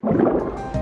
Música